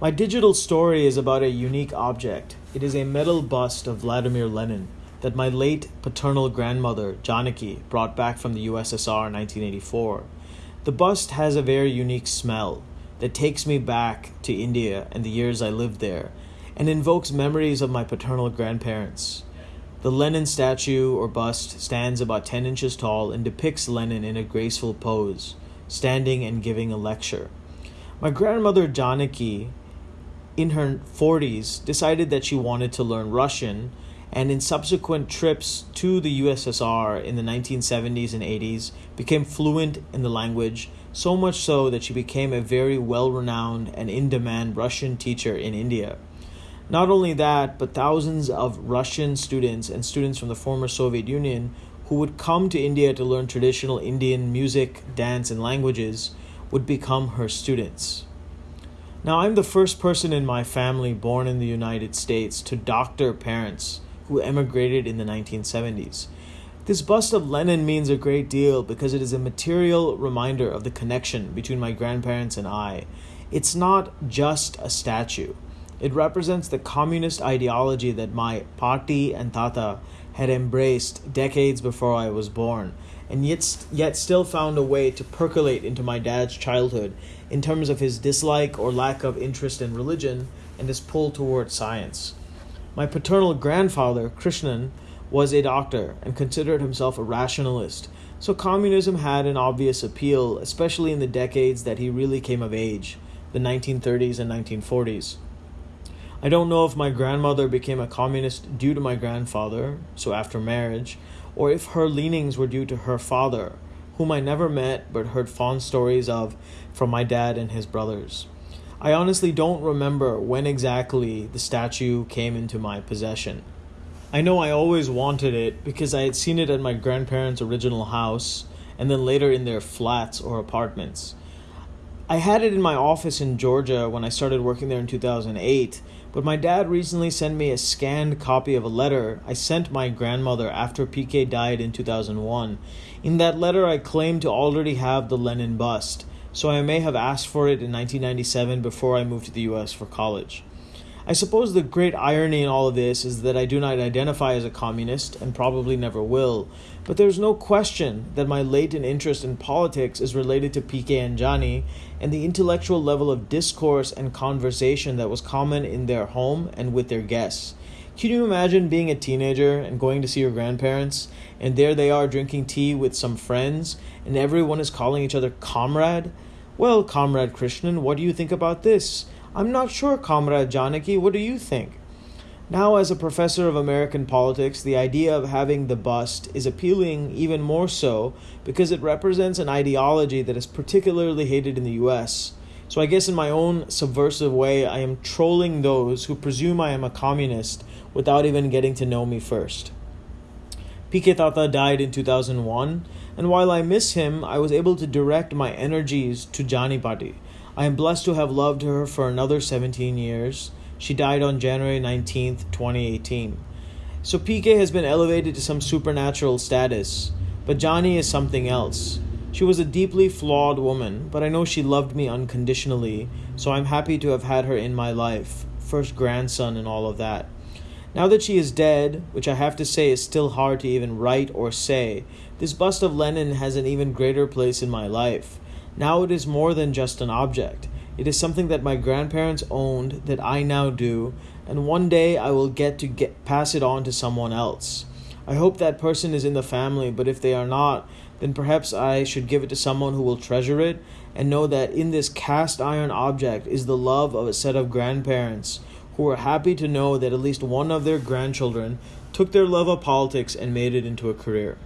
My digital story is about a unique object. It is a metal bust of Vladimir Lenin that my late paternal grandmother, Janaki, brought back from the USSR in 1984. The bust has a very unique smell that takes me back to India and the years I lived there and invokes memories of my paternal grandparents. The Lenin statue or bust stands about 10 inches tall and depicts Lenin in a graceful pose, standing and giving a lecture. My grandmother Janaki, in her 40s, decided that she wanted to learn Russian and in subsequent trips to the USSR in the 1970s and 80s became fluent in the language, so much so that she became a very well renowned and in demand Russian teacher in India. Not only that, but thousands of Russian students and students from the former Soviet Union who would come to India to learn traditional Indian music, dance, and languages would become her students. Now, I'm the first person in my family born in the United States to doctor parents who emigrated in the 1970s. This bust of Lenin means a great deal because it is a material reminder of the connection between my grandparents and I. It's not just a statue. It represents the communist ideology that my Pati and Tata had embraced decades before I was born, and yet, yet still found a way to percolate into my dad's childhood in terms of his dislike or lack of interest in religion and his pull toward science. My paternal grandfather, Krishnan, was a doctor and considered himself a rationalist, so communism had an obvious appeal, especially in the decades that he really came of age, the 1930s and 1940s. I don't know if my grandmother became a communist due to my grandfather, so after marriage, or if her leanings were due to her father, whom I never met but heard fond stories of from my dad and his brothers. I honestly don't remember when exactly the statue came into my possession. I know I always wanted it because I had seen it at my grandparents' original house and then later in their flats or apartments. I had it in my office in Georgia when I started working there in 2008, but my dad recently sent me a scanned copy of a letter I sent my grandmother after PK died in 2001. In that letter, I claimed to already have the Lenin bust so I may have asked for it in 1997 before I moved to the US for college. I suppose the great irony in all of this is that I do not identify as a communist and probably never will, but there's no question that my latent interest in politics is related to PK and Johnny and the intellectual level of discourse and conversation that was common in their home and with their guests. Can you imagine being a teenager and going to see your grandparents, and there they are drinking tea with some friends, and everyone is calling each other comrade? Well, Comrade Krishnan, what do you think about this? I'm not sure, Comrade Janaki, what do you think? Now, as a professor of American politics, the idea of having the bust is appealing even more so because it represents an ideology that is particularly hated in the US. So, I guess in my own subversive way, I am trolling those who presume I am a communist without even getting to know me first. Tata died in 2001, and while I miss him, I was able to direct my energies to Jani Pati. I am blessed to have loved her for another 17 years. She died on January 19th, 2018. So PK has been elevated to some supernatural status, but Johnny is something else. She was a deeply flawed woman, but I know she loved me unconditionally, so I'm happy to have had her in my life. First grandson and all of that. Now that she is dead, which I have to say is still hard to even write or say, this bust of Lenin has an even greater place in my life. Now it is more than just an object. It is something that my grandparents owned that I now do, and one day I will get to get pass it on to someone else. I hope that person is in the family, but if they are not, then perhaps I should give it to someone who will treasure it and know that in this cast iron object is the love of a set of grandparents who were happy to know that at least one of their grandchildren took their love of politics and made it into a career.